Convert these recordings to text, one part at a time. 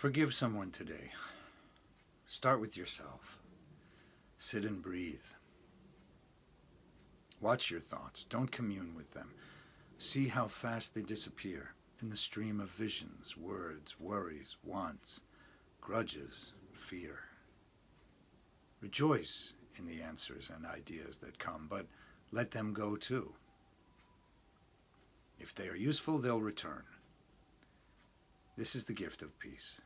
Forgive someone today. Start with yourself. Sit and breathe. Watch your thoughts. Don't commune with them. See how fast they disappear in the stream of visions, words, worries, wants, grudges, fear. Rejoice in the answers and ideas that come, but let them go too. If they are useful, they'll return. This is the gift of peace,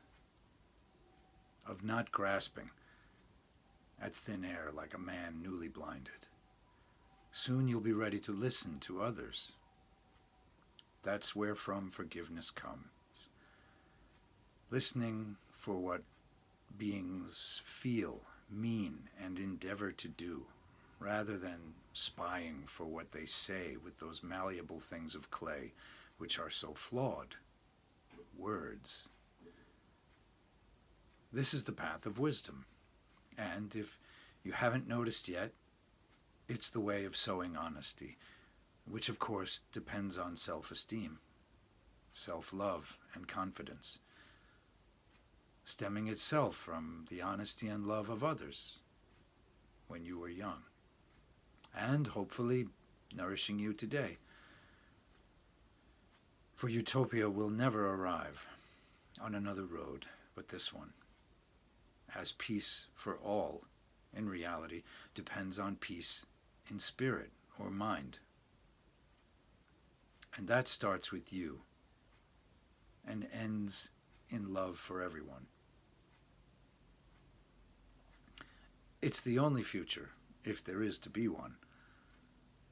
of not grasping at thin air like a man newly blinded. Soon you'll be ready to listen to others. That's where from forgiveness comes. Listening for what beings feel, mean, and endeavor to do, rather than spying for what they say with those malleable things of clay which are so flawed words. This is the path of wisdom, and if you haven't noticed yet, it's the way of sowing honesty, which of course depends on self-esteem, self-love, and confidence, stemming itself from the honesty and love of others when you were young, and hopefully nourishing you today. For utopia will never arrive on another road but this one, as peace for all, in reality, depends on peace in spirit or mind. And that starts with you and ends in love for everyone. It's the only future, if there is to be one.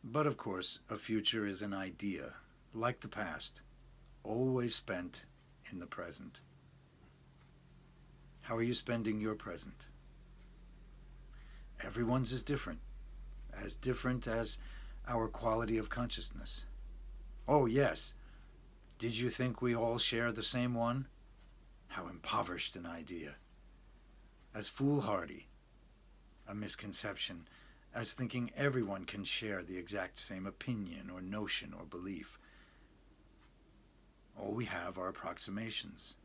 But of course, a future is an idea, like the past, always spent in the present. How are you spending your present? Everyone's is different, as different as our quality of consciousness. Oh, yes. Did you think we all share the same one? How impoverished an idea. As foolhardy, a misconception, as thinking everyone can share the exact same opinion or notion or belief. All we have are approximations,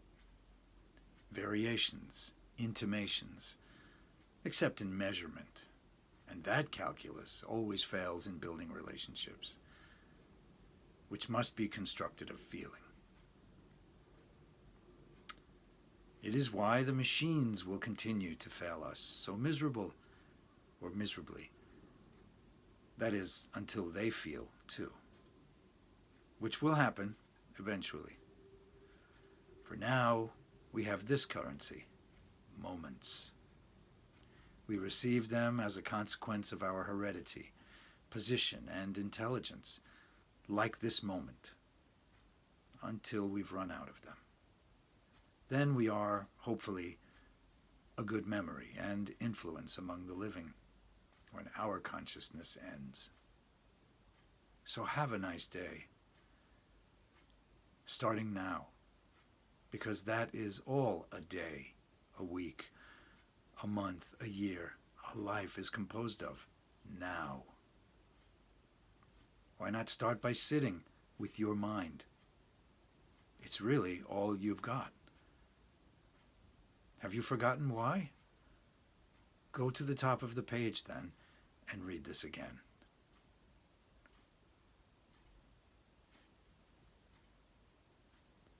variations, intimations, except in measurement. And that calculus always fails in building relationships, which must be constructed of feeling. It is why the machines will continue to fail us so miserable or miserably. That is, until they feel too, which will happen eventually. For now, we have this currency, moments. We receive them as a consequence of our heredity, position, and intelligence, like this moment, until we've run out of them. Then we are, hopefully, a good memory and influence among the living when our consciousness ends. So have a nice day starting now, because that is all a day, a week, a month, a year, a life is composed of now. Why not start by sitting with your mind? It's really all you've got. Have you forgotten why? Go to the top of the page then and read this again.